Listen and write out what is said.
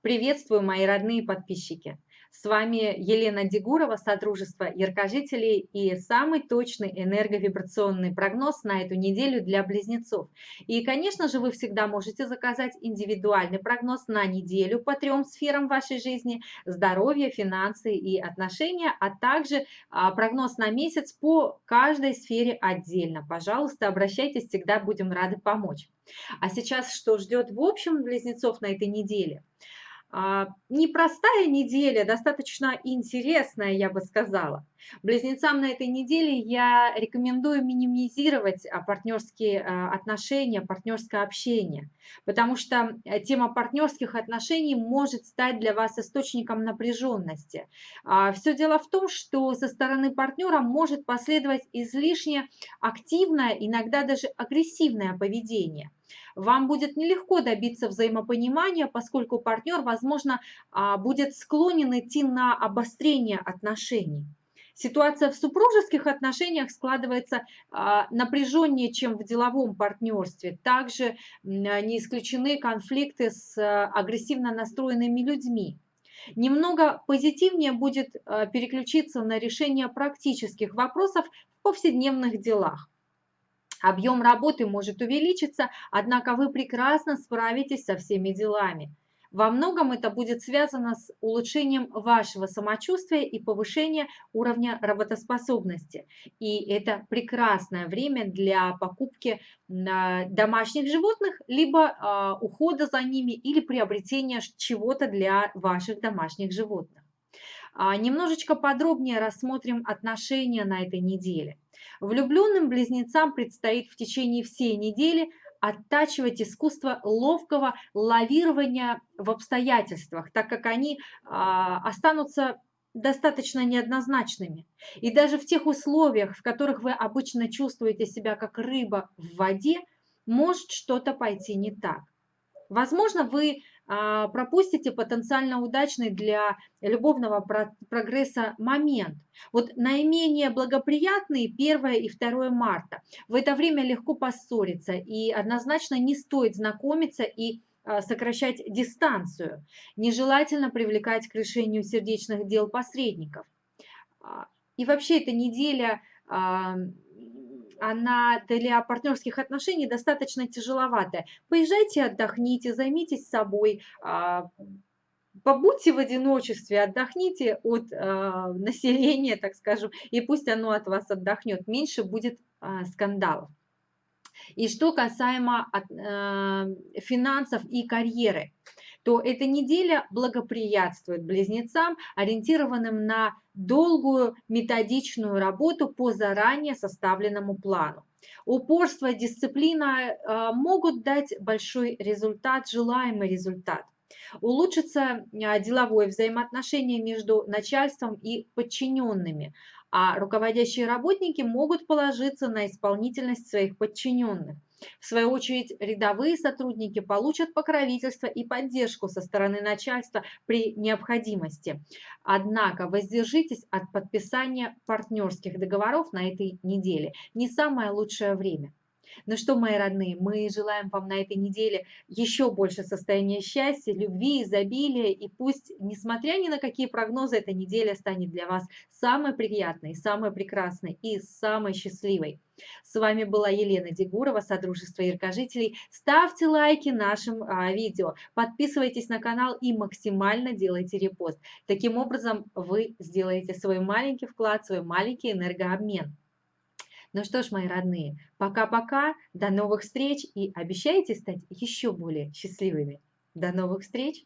Приветствую, мои родные подписчики! С вами Елена Дегурова, Содружество Яркожителей и самый точный энерговибрационный прогноз на эту неделю для близнецов. И, конечно же, вы всегда можете заказать индивидуальный прогноз на неделю по трем сферам вашей жизни – здоровье, финансы и отношения, а также а, прогноз на месяц по каждой сфере отдельно. Пожалуйста, обращайтесь, всегда будем рады помочь. А сейчас что ждет в общем близнецов на этой неделе? А, непростая неделя, достаточно интересная, я бы сказала. Близнецам на этой неделе я рекомендую минимизировать а, партнерские а, отношения, партнерское общение, потому что э, тема партнерских отношений может стать для вас источником напряженности. Все дело в том, что со стороны партнера может последовать излишне активное, иногда даже агрессивное поведение. Вам будет нелегко добиться взаимопонимания, поскольку партнер, возможно, а, будет склонен идти на обострение отношений. Ситуация в супружеских отношениях складывается а, напряженнее, чем в деловом партнерстве. Также не исключены конфликты с а, агрессивно настроенными людьми. Немного позитивнее будет переключиться на решение практических вопросов в повседневных делах. Объем работы может увеличиться, однако вы прекрасно справитесь со всеми делами. Во многом это будет связано с улучшением вашего самочувствия и повышением уровня работоспособности. И это прекрасное время для покупки домашних животных, либо а, ухода за ними или приобретения чего-то для ваших домашних животных. А, немножечко подробнее рассмотрим отношения на этой неделе. Влюбленным близнецам предстоит в течение всей недели оттачивать искусство ловкого лавирования в обстоятельствах, так как они а, останутся достаточно неоднозначными. И даже в тех условиях, в которых вы обычно чувствуете себя как рыба в воде, может что-то пойти не так. Возможно, вы пропустите потенциально удачный для любовного прогресса момент. Вот наименее благоприятный 1 и 2 марта. В это время легко поссориться и однозначно не стоит знакомиться и а, сокращать дистанцию. Нежелательно привлекать к решению сердечных дел посредников. А, и вообще эта неделя она для партнерских отношений достаточно тяжеловатая. Поезжайте, отдохните, займитесь собой, а, побудьте в одиночестве, отдохните от э, населения, так скажем, и пусть оно от вас отдохнет. Меньше будет э, скандалов. И что касаемо финансов и карьеры то эта неделя благоприятствует близнецам, ориентированным на долгую методичную работу по заранее составленному плану. Упорство, дисциплина э, могут дать большой результат, желаемый результат. Улучшится э, деловое взаимоотношение между начальством и подчиненными, а руководящие работники могут положиться на исполнительность своих подчиненных. В свою очередь, рядовые сотрудники получат покровительство и поддержку со стороны начальства при необходимости. Однако воздержитесь от подписания партнерских договоров на этой неделе. Не самое лучшее время. Ну что, мои родные, мы желаем вам на этой неделе еще больше состояния счастья, любви, изобилия. И пусть, несмотря ни на какие прогнозы, эта неделя станет для вас самой приятной, самой прекрасной и самой счастливой. С вами была Елена Дегурова, Содружество Яркожителей. Ставьте лайки нашим а, видео, подписывайтесь на канал и максимально делайте репост. Таким образом вы сделаете свой маленький вклад, свой маленький энергообмен. Ну что ж, мои родные, пока-пока, до новых встреч и обещайте стать еще более счастливыми. До новых встреч!